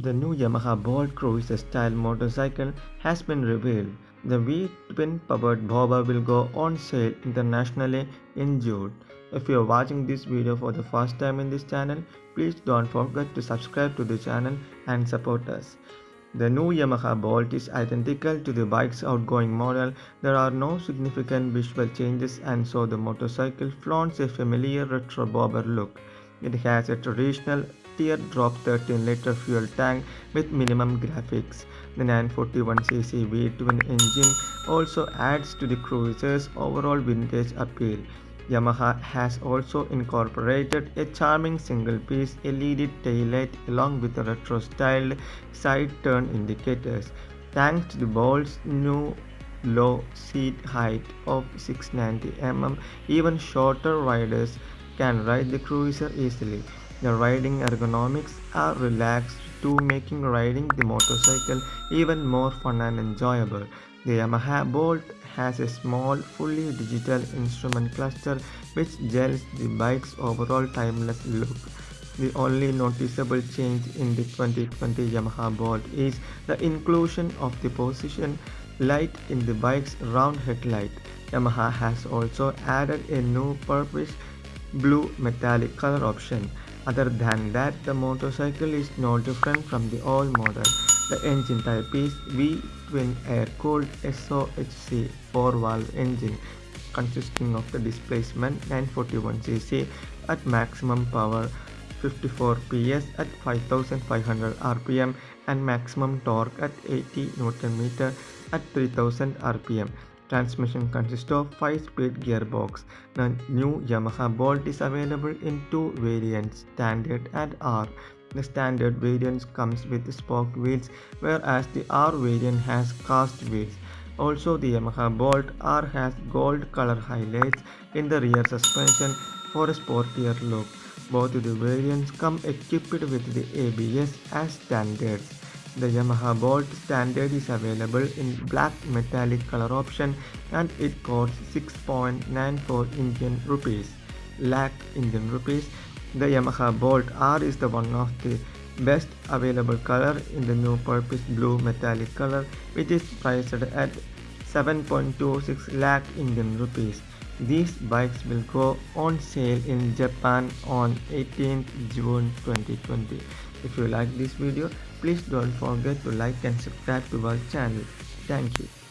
The new Yamaha Bolt Cruiser style motorcycle has been revealed. The V-twin powered bobber will go on sale internationally in June. If you are watching this video for the first time in this channel, please don't forget to subscribe to the channel and support us. The new Yamaha Bolt is identical to the bike's outgoing model. There are no significant visual changes and so the motorcycle flaunts a familiar retro bobber look. It has a traditional teardrop 13 liter fuel tank with minimum graphics. The 941cc V-twin engine also adds to the cruiser's overall vintage appeal. Yamaha has also incorporated a charming single-piece LED taillight along with retro-styled side turn indicators. Thanks to the Bolt's new low seat height of 690 mm, even shorter riders can ride the cruiser easily. The riding ergonomics are relaxed to making riding the motorcycle even more fun and enjoyable. The Yamaha Bolt has a small, fully digital instrument cluster which gels the bike's overall timeless look. The only noticeable change in the 2020 Yamaha Bolt is the inclusion of the position light in the bike's round headlight. Yamaha has also added a new purplish blue metallic color option. Other than that, the motorcycle is no different from the old model. The engine type is V-twin air-cooled SOHC 4-valve engine consisting of the displacement 941cc at maximum power 54 PS at 5500 rpm and maximum torque at 80 Nm at 3000 rpm. Transmission consists of 5-speed gearbox. The new Yamaha Bolt is available in two variants, Standard and R. The standard variant comes with spoke wheels whereas the R variant has cast wheels. Also the Yamaha Bolt R has gold color highlights in the rear suspension for a sportier look. Both the variants come equipped with the ABS as standards. The Yamaha Bolt Standard is available in black metallic color option and it costs 6.94 Indian rupees. Lakh Indian rupees. The Yamaha Bolt R is the one of the best available color in the new purple blue metallic color which is priced at 7.26 lakh Indian rupees. These bikes will go on sale in Japan on 18th June 2020. If you like this video, please don't forget to like and subscribe to our channel. Thank you.